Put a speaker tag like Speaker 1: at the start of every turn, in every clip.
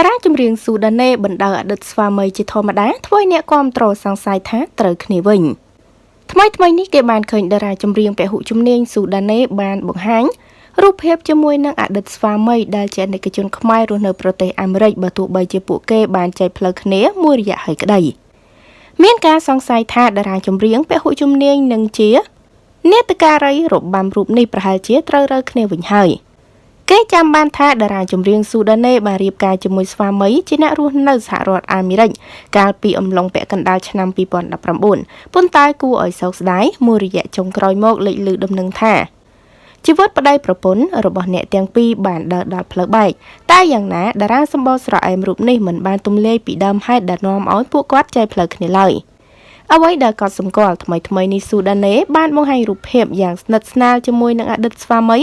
Speaker 1: តារាចម្រៀងស៊ូដាណេបណ្ដៅអតីតស្វាមីជាធម្មតាធ្វើឲ្យអ្នកគាំទ្រសង្ស័យថាត្រូវគ្នាវិញថ្មីថ្មីនេះគេបានឃើញតារាចម្រៀងពហុជំនាញស៊ូដាណេបានបង្ហាញរូបភាពជាមួយនឹងអតីតស្វាមីដែលជាអនិកជនខ្មែររស់នៅប្រទេសអាមេរិកបើទោះបីជាពួកគេបានចែកផ្លូវគ្នាមួយរយៈហើយក្តីមានការសង្ស័យថាតារាចម្រៀងពហុជំនាញនឹងជានេតការីរបាំរូបនេះប្រហែលជាត្រូវរើគ្នាវិញហើយ។ គេចាំបានថាតារាចម្រៀងស៊ូដាណេបានរៀបការជាមួយស្វាមីជាអ្នករស់នៅសហរដ្ឋអាមេរិកកាលពីអំឡុងពាក់កណ្ដាលឆ្នាំ2019ប៉ុន្តែគួរឲ្យសោកស្ដាយមួយរយៈចុងក្រោយមកលេចលឺដំណឹងថាជីវិតប្តីប្រពន្ធរបស់អ្នកទាំងពីរបានដើរដល់ផ្លូវបែកតែយ៉ាងណាតារាសម្បោស្រអែមរូបនេះមិនបានទំលាយពីដើមហេតុដែលនាំឲ្យពួកគាត់ចែកផ្លូវគ្នាឡើយ។ អ្វីដែលកត់សម្គាល់ថ្មីថ្មីនេះស៊ូដាណេបានបង្ហាញរូបភាពយ៉ាងស្និទ្ធស្នាលជាមួយនឹងអតីតស្វាមី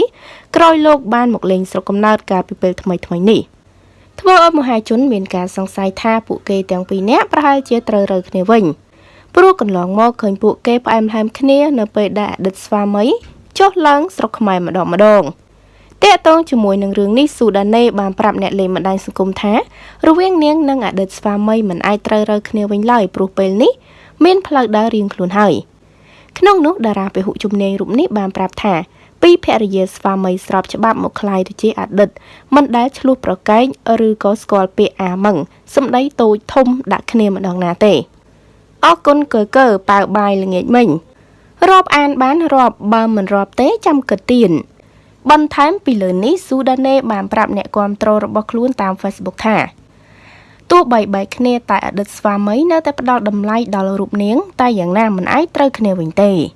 Speaker 1: ក្រោយលោកបានមកលេងស្រុកកំណើតកាលពីពេលថ្មីថ្មីនេះធ្វើឲ្យមហាជនមានការសង្ស័យថាពួកគេទាំងពីរនាក់ប្រហែលជាត្រូវរើគ្នាវិញព្រោះកន្លងមកឃើញពួកគេផ្អែមល្ហែមគ្នានៅពេលដែលអតីតស្វាមីចុះឡើងស្រុកខ្មែរម្ដងម្ដងតេតងជាមួយនឹងរឿងនេះស៊ូដាណេបានប្រាប់អ្នកលេងបណ្ដាញសង្គមថារវាងនាងនិងអតីតស្វាមីមិនអាចត្រូវរើគ្នាវិញឡើយព្រោះពេលនេះ មានផ្លូវដើររៀងខ្លួនហើយក្នុងនោះតារាពហុជំនាញរូបនេះបានប្រាប់ថាពីភរិយាស្វាមីស្របច្បាប់មកคลายទៅជាអតីតមិនដែលឆ្លោះប្រកែកឬក៏ស្គាល់ពាក្យអាម៉ងសម្ដីតូចធំដាក់គ្នាម្ដងណាទេអរគុណកើកើប៉ាវបាយល្ងាចមិញរាប់អានបានរាប់បើមិនរាប់ទេចាំគិតទៀតបន្ថែមពីលើនេះស៊ូដាណេបានប្រាប់អ្នកគាំទ្ររបស់ខ្លួនតាម Facebook ថាទោះ បីបែកគ្នាតែអតីតស្វាមីនៅតែផ្ដល់តម្លៃដល់រូបនាង តែយ៉ាងណាមិនអាចត្រូវគ្នាវិញទេ។